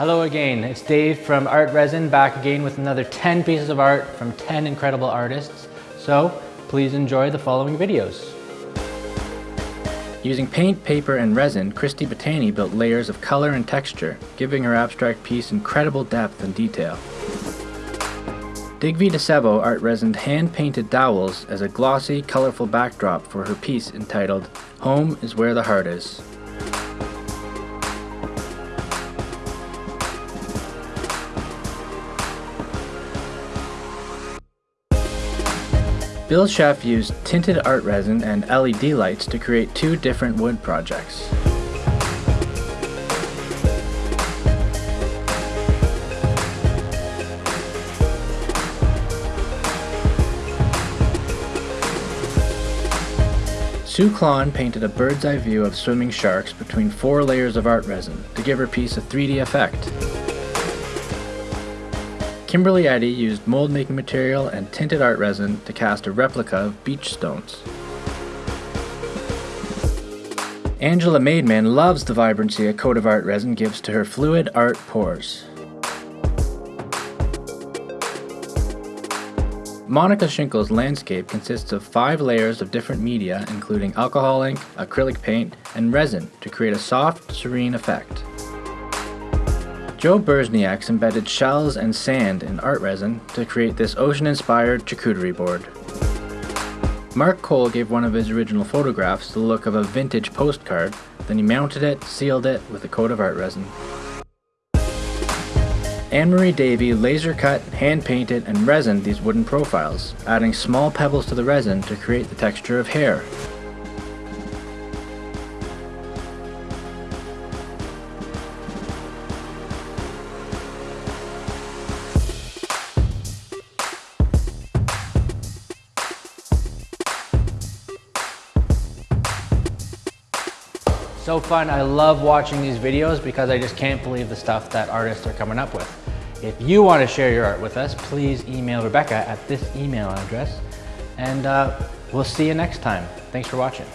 Hello again, it's Dave from ArtResin back again with another 10 pieces of art from 10 incredible artists. So please enjoy the following videos. Using paint, paper, and resin, Christy Battani built layers of color and texture, giving her abstract piece incredible depth and detail. Digvi DeSevo art resined hand-painted dowels as a glossy, colorful backdrop for her piece entitled Home is Where the Heart Is. Bill Schaff used tinted art resin and LED lights to create two different wood projects. Sue Klon painted a bird's eye view of swimming sharks between four layers of art resin to give her piece a 3D effect. Kimberly Eddy used mold making material and tinted art resin to cast a replica of beach stones. Angela Maidman loves the vibrancy a coat of art resin gives to her fluid art pours. Monica Schinkel's landscape consists of five layers of different media including alcohol ink, acrylic paint, and resin to create a soft, serene effect. Joe Burzniak's embedded shells and sand in art resin to create this ocean-inspired charcuterie board. Mark Cole gave one of his original photographs the look of a vintage postcard, then he mounted it, sealed it with a coat of art resin. Anne-Marie Davy laser cut, hand painted, and resined these wooden profiles, adding small pebbles to the resin to create the texture of hair. So fun, I love watching these videos because I just can't believe the stuff that artists are coming up with. If you want to share your art with us, please email Rebecca at this email address and uh, we'll see you next time. Thanks for watching.